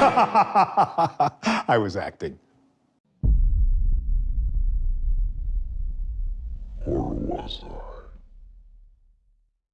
I was acting. Or was I?